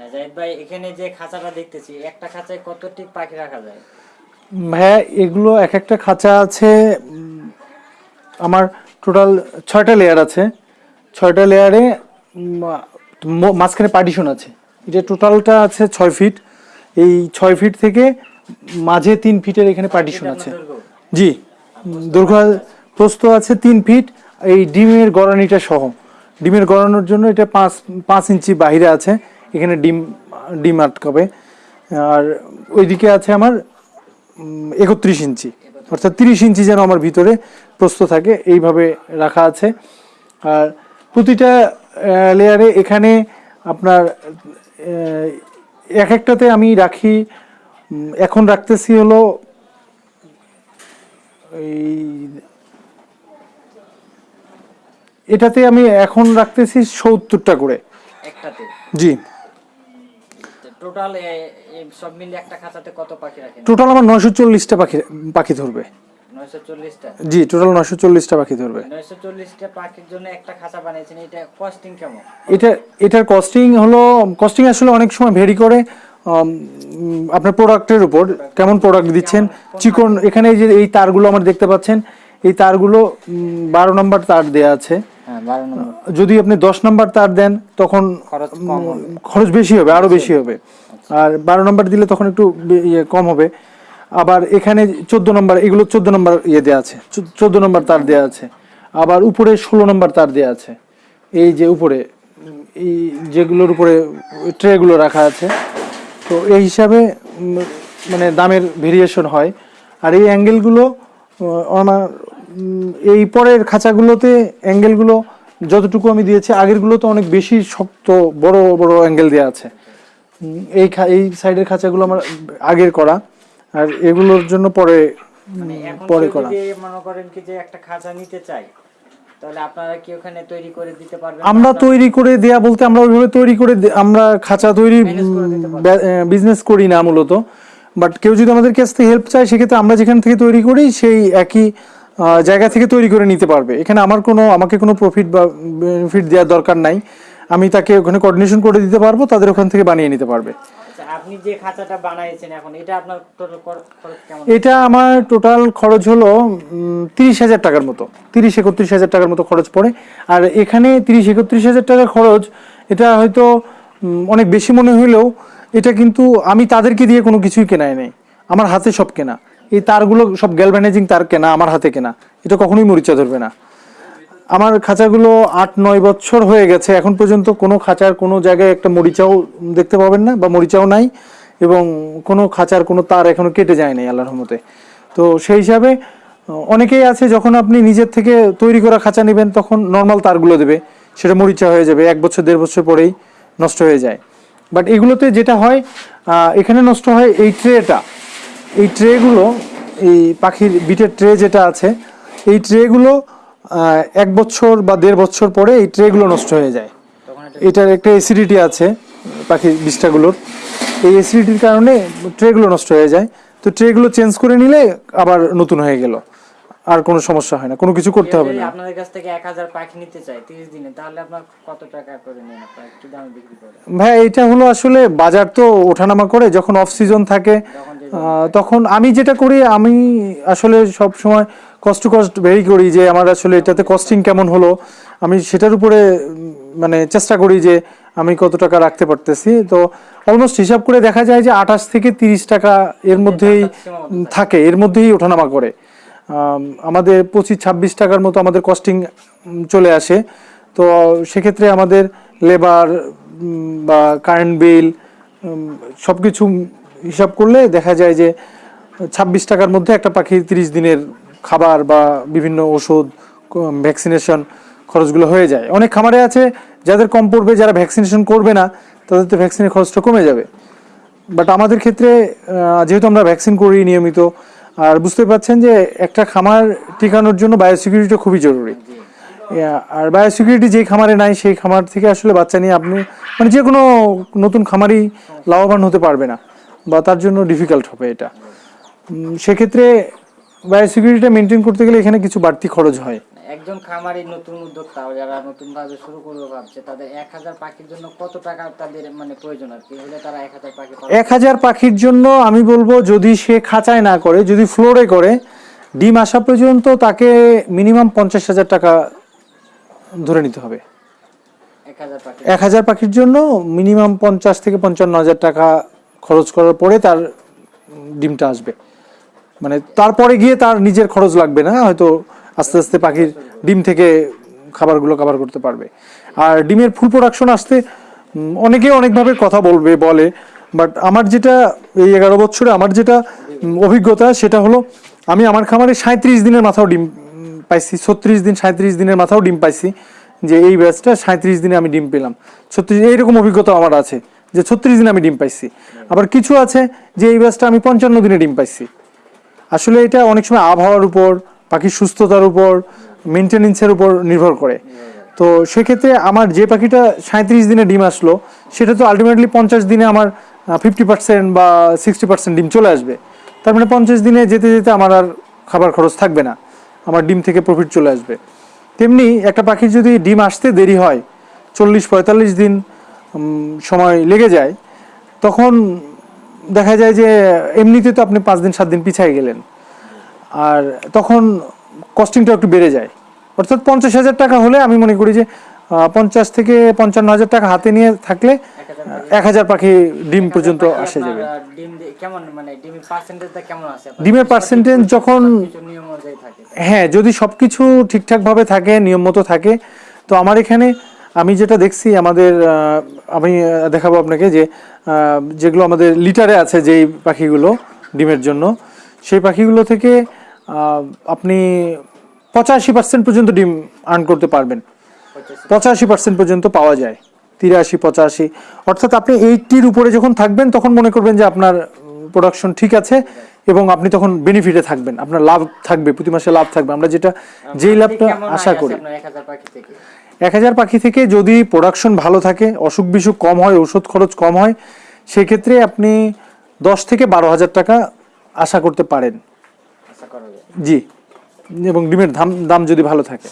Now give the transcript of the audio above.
হ্যাঁ, জাহিদ ভাই এখানে যে খাঁচাটা দেখতেছি একটা খাঁচায় কতটি পাখি রাখা যায়? ভাইয়া এগুলো এক একটা খাঁচা আছে আমার টোটাল ছয়টা লেয়ার আছে। ছয়টা লেয়ারে মাঝখানে পার্টিশন আছে। এটা টোটালটা আছে ছয় ফিট এই ছয় ফিট থেকে মাঝে তিন ফিটের এখানে পার্টিশন আছে। জি। দৈর্ঘ্য প্রস্থ আছে তিন ফিট এই ডিমের গড়ানিটা সহ। ডিমের গড়ানোর জন্য এটা পাঁচ পাঁচ ইঞ্চি বাইরে আছে। এখানে ডিম ডিম আটকাবে আর ওইদিকে আছে আমার একত্রিশ ইঞ্চি। অর্থাৎ তিরিশ ইঞ্চি যেন আমার ভিতরে প্রস্থ থাকে এইভাবে রাখা আছে। আর প্রতিটা লেয়ারে এখানে আপনার এক একটাতে আমি রাখি এখন রাখতেছি হলো এই এটাতে আমি এখন রাখতেছি সত্তরটা করে। জি। টোটাল সব মিলে একটা খাঁচাতে কত পাখি রাখেন? টোটাল আমার নয়শো চল্লিশটা পাখি পাখি ধরবে। নয়শো চল্লিশটা? জি টোটাল নয়শো চল্লিশটা পাখি ধরবে। নয়শো চল্লিশটা পাখির জন্য একটা খাঁচা বানিয়েছেন এটা কস্টিং কেমন? এটা এটার কস্টিং হলো কস্টিং আসলে অনেক সময় ভেরি করে আপনার প্রোডাক্টের উপর কেমন প্রোডাক্ট দিচ্ছেন চিকন এখানে এই যে এই তারগুলো আমার দেখতে পাচ্ছেন এই তারগুলো বারো নম্বর তার দেয়া আছে। যদি আপনি দশ নম্বর তার দেন তখন খরচ বেশি হবে আরও বেশি হবে। আর বারো নম্বর দিলে তখন একটু ইয়ে কম হবে। আবার এখানে চোদ্দ নম্বর এগুলো চোদ্দ নম্বর ইয়ে দেওয়া আছে চোদ্দ নম্বর তার দেওয়া আছে। আবার উপরে ষোলো নম্বর তার দেওয়া আছে। এই যে উপরে এই যেগুলোর উপরে ট্রেগুলো রাখা আছে। তো এই হিসাবে মানে দামের ভেরিয়েশন হয়। আর এই অ্যাঙ্গেলগুলো আমার এই পরের খাঁচাগুলোতে অ্যাঙ্গেলগুলো যতটুকু আমি দিয়েছি আগেরগুলোতে অনেক বেশি শক্ত বড় বড় অ্যাঙ্গেল দেওয়া আছে। এই এই সাইডের খাঁচাগুলো আমার আগের করা আর এগুলোর জন্য পরে মানে পরে করা। মনে করেন কি যে একটা খাঁচা নিতে চাই তাহলে আপনারা কি ওখানে তৈরি করে দিতে পারবেন? আমরা তৈরি করে দেয়া বলতে আমরা ওইভাবে তৈরি করে আমরা খাঁচা তৈরি বিজনেস করি না মূলত। বাট কেউ যদি আমাদের কাছ থেকে হেল্প চায় সেক্ষেত্রে আমরা যেখান থেকে তৈরি করি সেই একই জায়গা থেকে তৈরি করে নিতে পারবে। এখানে আমার কোনো আমাকে কোনো প্রফিট বা বেনিফিট দেওয়ার দরকার নাই। আমি তাকে ওখানে কোঅর্ডিনেশন করে দিতে পারব তাদের ওখান থেকে বানিয়ে নিতে পারবে। আচ্ছা, আপনি যে খাঁচাটা বানাইছেন এখন এটা আপনার টোটাল খরচ কেমন? এটা আমার টোটাল খরচ হলো তিরিশ হাজার টাকার মতো। তিরিশ একত্রিশ হাজার টাকার মতো খরচ পড়ে। আর এখানে তিরিশ একত্রিশ হাজার টাকার খরচ এটা হয়তো অনেক বেশি মনে হইলেও এটা কিন্তু আমি তাদেরকে দিয়ে কোনো কিছুই কেনাই নেই। আমার হাতে সব কেনা। এই তারগুলো সব গ্যালভানাইজিং তার কেনা, আমার হাতে কেনা। এটা কখনোই মরিচা ধরবে না। আমার খাঁচাগুলো আট, নয় বছর হয়ে গেছে। এখন পর্যন্ত কোনো খাঁচার কোনো জায়গায় একটা মরিচাও দেখতে পাবেন না বা মরিচাও নাই এবং কোনো খাঁচার কোনো তার এখনও কেটে যায় নাই আল্লাহর রহমতে। তো সেই হিসাবে, অনেকেই আছে যখন আপনি নিজের থেকে তৈরি করা খাঁচা নেবেন, তখন নর্মাল তারগুলো দেবে। সেটা মরিচা হয়ে যাবে, এক বছর, দেড় বছর পরেই নষ্ট হয়ে যায়। বাট এগুলোতে যেটা হয় এখানে নষ্ট হয় এই ট্রেটা এই ট্রেগুলো, এই পাখির বিটের ট্রে যেটা আছে, এই ট্রেগুলো এক বছর বা দেড় বছর পরে এই ট্রেগুলো নষ্ট হয়ে যায়। এটার একটা অ্যাসিডিটি আছে পাখির বিষ্ঠাগুলোর। এই অ্যাসিডিটির কারণে ট্রেগুলো নষ্ট হয়ে যায়। তো ট্রেগুলো চেঞ্জ করে নিলে আবার নতুন হয়ে গেল। আর কোনো সমস্যা হয় না কোনো কিছু করতে হবে না। আপনাদের কাছ থেকে এক হাজার পাখি নিতে চাই তিরিশ দিনে তাহলে আপনার কত টাকা করে নেন আপনার? দামে বিক্রি করেন ভাই এটা হলো আসলে বাজার তো ওঠানামা করে যখন অফ সিজন থাকে তখন আমি যেটা করি আমি আসলে সব সময় কষ্ট কষ্ট ভেরি করি যে আমার আসলে এটাতে কস্টিং কেমন হলো। আমি সেটার উপরে মানে চেষ্টা করি যে আমি কত টাকা রাখতে পারতেছি। তো অলমোস্ট হিসাব করে দেখা যায় যে আঠাশ থেকে তিরিশ টাকা এর মধ্যেই থাকে এর মধ্যেই ওঠানামা করে। আমাদের পঁচিশ ছাব্বিশ টাকার মতো আমাদের কস্টিং চলে আসে। তো সেক্ষেত্রে আমাদের লেবার বা কারেন্ট বিল সব কিছু হিসাব করলে দেখা যায় যে ছাব্বিশ টাকার মধ্যে একটা পাখির তিরিশ দিনের খাবার বা বিভিন্ন ওষুধ ভ্যাকসিনেশন খরচগুলো হয়ে যায়। অনেক খামারে আছে যাদের কম পড়বে, যারা ভ্যাকসিনেশন করবে না, তাদের তো ভ্যাকসিনের খরচটা কমে যাবে। বাট আমাদের ক্ষেত্রে যেহেতু আমরা ভ্যাকসিন করি নিয়মিত আর বুঝতে পারছেন যে একটা খামার টিকানোর জন্য বায়োসিকিউরিটি খুবই জরুরি। আর বায়োসিকিউরিটি যেই খামারে নাই, সেই খামার থেকে আসলে বাচ্চা নিয়ে আপনি মানে যে কোনো নতুন খামারই লাভবান হতে পারবে না বা তার জন্য ডিফিকাল্ট হবে এটা। সেক্ষেত্রে বায়োসিকিউরিটিটা মেনটেন করতে গেলে এখানে কিছু বাড়তি খরচ হয়। একজন খামারি নতুন উদ্যোক্তা যারা নতুন ভাবে শুরু করবে ভাবছে তাদের এক হাজার পাখির জন্য কত টাকা তাদের মানে প্রয়োজন আর কি? হলে তারা এক হাজার পাখি এক হাজার পাখির জন্য আমি বলব যদি সে খাঁচায় না করে যদি ফ্লোরে করে ডিম আসা পর্যন্ত তাকে মিনিমাম পঞ্চাশ হাজার টাকা ধরে নিতে হবে। এক হাজার পাখি। এক হাজার পাখির জন্য মিনিমাম পঞ্চাশ থেকে পঞ্চান্ন হাজার টাকা খরচ করার পরে তার ডিমটা আসবে। মানে তারপরে গিয়ে তার নিজের খরচ লাগবে না হয়তো আস্তে আস্তে পাখির ডিম থেকে খাবারগুলো কভার করতে পারবে। আর ডিমের ফুল প্রোডাকশন আসতে অনেকে অনেকভাবে কথা বলবে, বলে বাট আমার যেটা এই এগারো বছরে আমার যেটা অভিজ্ঞতা সেটা হলো, আমি আমার খামারে সাঁত্রিশ দিনের মাথাও ডিম পাইছি, ছত্রিশ দিন সাঁত্রিশ দিনের মাথাও ডিম পাইছি, যে এই ব্যাচটা সাঁত্রিশ দিনে আমি ডিম পেলাম। ছত্রিশ, এইরকম অভিজ্ঞতা আমার আছে, যে ছত্রিশ দিনে আমি ডিম পাইছি। আবার কিছু আছে যে এই ব্যাচটা আমি পঞ্চান্ন দিনে ডিম পাইছি। আসলে এটা অনেক সময় আবহাওয়ার উপর পাখির সুস্থতার উপর মেনটেনেন্সের উপর নির্ভর করে। তো সেক্ষেত্রে আমার যে পাখিটা সাঁত্রিশ দিনে ডিম আসলো, সেটা তো আলটিমেটলি পঞ্চাশ দিনে আমার ফিফটি পার্সেন্ট বা সিক্সটি পার্সেন্ট ডিম চলে আসবে। তার মানে পঞ্চাশ দিনে যেতে যেতে আমার আর খাবার খরচ থাকবে না। আমার ডিম থেকে প্রফিট চলে আসবে। তেমনি একটা পাখির যদি ডিম আসতে দেরি হয়, চল্লিশ পঁয়তাল্লিশ দিন সময় লেগে যায়, তখন দেখা যায় যে এমনিতে তো আপনি পাঁচ দিন, সাত দিন পিছিয়ে গেলেন। আর তখন কস্টিংটা একটু বেড়ে যায়। অর্থাৎ পঞ্চাশ হাজার টাকা হলে আমি মনে করি যে পঞ্চাশ থেকে পঞ্চান্ন হাজার টাকা হাতে নিয়ে থাকলে এক হাজার পাখি ডিম পর্যন্ত আসে যাবে। মানে ডিমের percentage যখন- হ্যাঁ যদি সব কিছু ঠিকঠাকভাবে থাকে নিয়ম মতো থাকে তো আমার এখানে আমি যেটা দেখছি আমাদের আমি দেখাবো আপনাকে যে যেগুলো আমাদের লিটারে আছে যেই পাখিগুলো ডিমের জন্য সেই পাখিগুলো থেকে আপনি পঁচাশি পার্সেন্ট পর্যন্ত ডিম আর্ন করতে পারবেন। পঁচাশি। পার্সেন্ট পর্যন্ত পাওয়া যায়। তিরাশি পঁচাশি। অর্থাৎ আপনি এইটির উপরে যখন থাকবেন তখন মনে করবেন যে আপনার প্রোডাকশন ঠিক আছে এবং আপনি তখন বেনিফিটে থাকবেন। আপনার লাভ থাকবে প্রতি মাসে লাভ থাকবে। আমরা যেটা যেই লাভটা আশা করি। এক হাজার পাখি থেকে? যদি প্রোডাকশন ভালো থাকে অসুখ বিসুখ কম হয় ওষুধ খরচ কম হয় সেক্ষেত্রে আপনি দশ থেকে বারো হাজার টাকা আশা করতে পারেন। জি এবং ডিমের দাম দাম যদি ভালো থাকে।